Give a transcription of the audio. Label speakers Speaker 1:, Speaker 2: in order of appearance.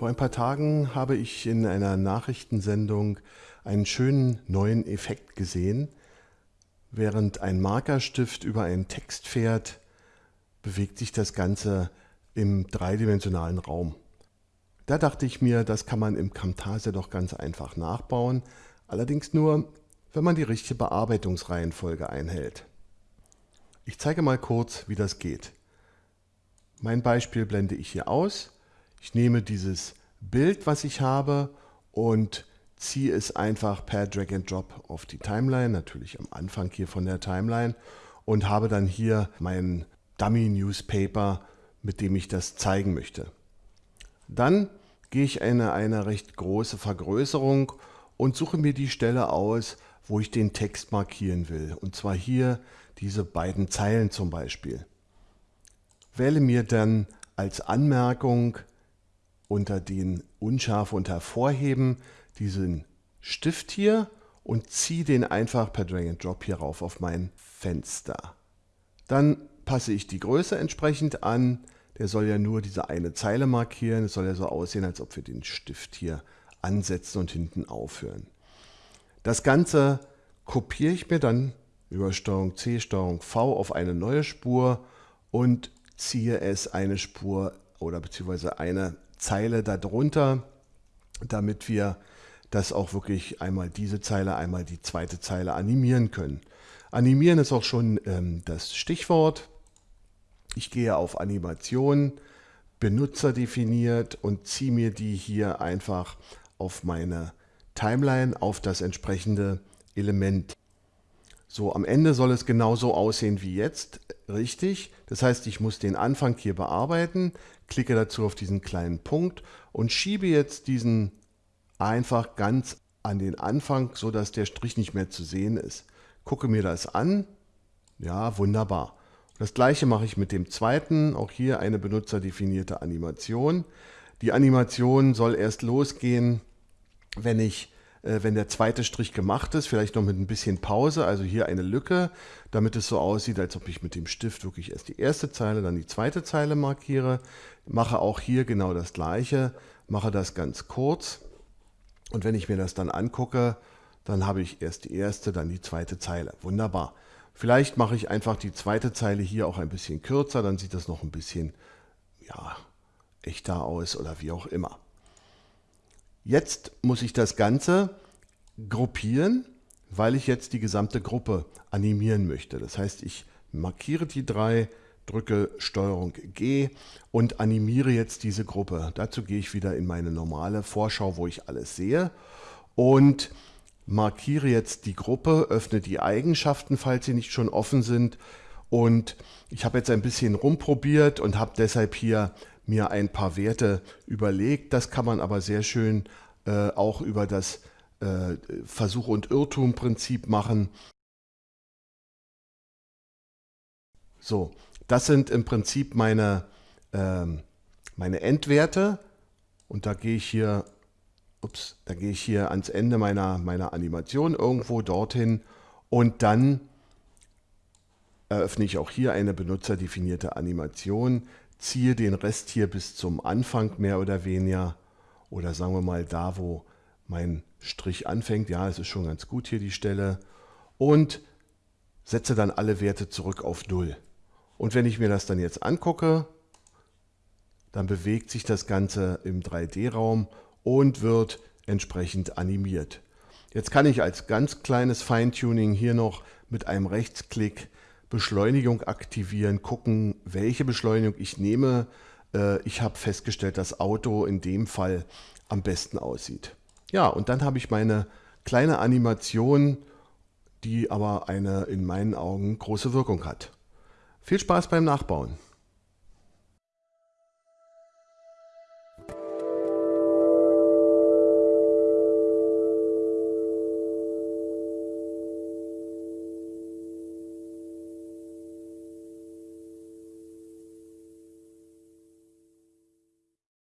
Speaker 1: Vor ein paar Tagen habe ich in einer Nachrichtensendung einen schönen neuen Effekt gesehen. Während ein Markerstift über einen Text fährt, bewegt sich das Ganze im dreidimensionalen Raum. Da dachte ich mir, das kann man im Camtasia doch ganz einfach nachbauen, allerdings nur, wenn man die richtige Bearbeitungsreihenfolge einhält. Ich zeige mal kurz, wie das geht. Mein Beispiel blende ich hier aus ich nehme dieses Bild, was ich habe und ziehe es einfach per Drag and Drop auf die Timeline, natürlich am Anfang hier von der Timeline und habe dann hier mein Dummy Newspaper, mit dem ich das zeigen möchte. Dann gehe ich in eine, eine recht große Vergrößerung und suche mir die Stelle aus, wo ich den Text markieren will. Und zwar hier diese beiden Zeilen zum Beispiel. Wähle mir dann als Anmerkung unter den Unscharfe und Hervorheben diesen Stift hier und ziehe den einfach per Drag and Drop hier rauf auf mein Fenster. Dann passe ich die Größe entsprechend an. Der soll ja nur diese eine Zeile markieren. Es soll ja so aussehen, als ob wir den Stift hier ansetzen und hinten aufhören. Das Ganze kopiere ich mir dann über STRG C, STRG V auf eine neue Spur und ziehe es eine Spur oder beziehungsweise eine Zeile darunter, damit wir das auch wirklich einmal diese Zeile, einmal die zweite Zeile animieren können. Animieren ist auch schon ähm, das Stichwort. Ich gehe auf Animation, Benutzer definiert und ziehe mir die hier einfach auf meine Timeline, auf das entsprechende Element. So, am Ende soll es genauso aussehen wie jetzt, richtig. Das heißt, ich muss den Anfang hier bearbeiten, klicke dazu auf diesen kleinen Punkt und schiebe jetzt diesen einfach ganz an den Anfang, so dass der Strich nicht mehr zu sehen ist. Gucke mir das an. Ja, wunderbar. Das gleiche mache ich mit dem zweiten, auch hier eine benutzerdefinierte Animation. Die Animation soll erst losgehen, wenn ich wenn der zweite Strich gemacht ist, vielleicht noch mit ein bisschen Pause, also hier eine Lücke, damit es so aussieht, als ob ich mit dem Stift wirklich erst die erste Zeile, dann die zweite Zeile markiere. Mache auch hier genau das gleiche, mache das ganz kurz und wenn ich mir das dann angucke, dann habe ich erst die erste, dann die zweite Zeile. Wunderbar. Vielleicht mache ich einfach die zweite Zeile hier auch ein bisschen kürzer, dann sieht das noch ein bisschen ja, echter aus oder wie auch immer. Jetzt muss ich das Ganze gruppieren, weil ich jetzt die gesamte Gruppe animieren möchte. Das heißt, ich markiere die drei, drücke STRG G und animiere jetzt diese Gruppe. Dazu gehe ich wieder in meine normale Vorschau, wo ich alles sehe und markiere jetzt die Gruppe, öffne die Eigenschaften, falls sie nicht schon offen sind und ich habe jetzt ein bisschen rumprobiert und habe deshalb hier mir ein paar Werte überlegt. Das kann man aber sehr schön äh, auch über das äh, Versuch- und Irrtum-Prinzip machen. So, das sind im Prinzip meine, ähm, meine Endwerte und da gehe ich hier, ups, da gehe ich hier ans Ende meiner, meiner Animation irgendwo dorthin und dann eröffne ich auch hier eine benutzerdefinierte Animation, ziehe den Rest hier bis zum Anfang mehr oder weniger oder sagen wir mal da, wo mein Strich anfängt. Ja, es ist schon ganz gut hier die Stelle und setze dann alle Werte zurück auf 0. Und wenn ich mir das dann jetzt angucke, dann bewegt sich das Ganze im 3D-Raum und wird entsprechend animiert. Jetzt kann ich als ganz kleines Feintuning hier noch mit einem Rechtsklick Beschleunigung aktivieren, gucken, welche Beschleunigung ich nehme. Äh, ich habe festgestellt, dass Auto in dem Fall am besten aussieht. Ja, und dann habe ich meine kleine Animation, die aber eine in meinen Augen große Wirkung hat. Viel Spaß beim Nachbauen.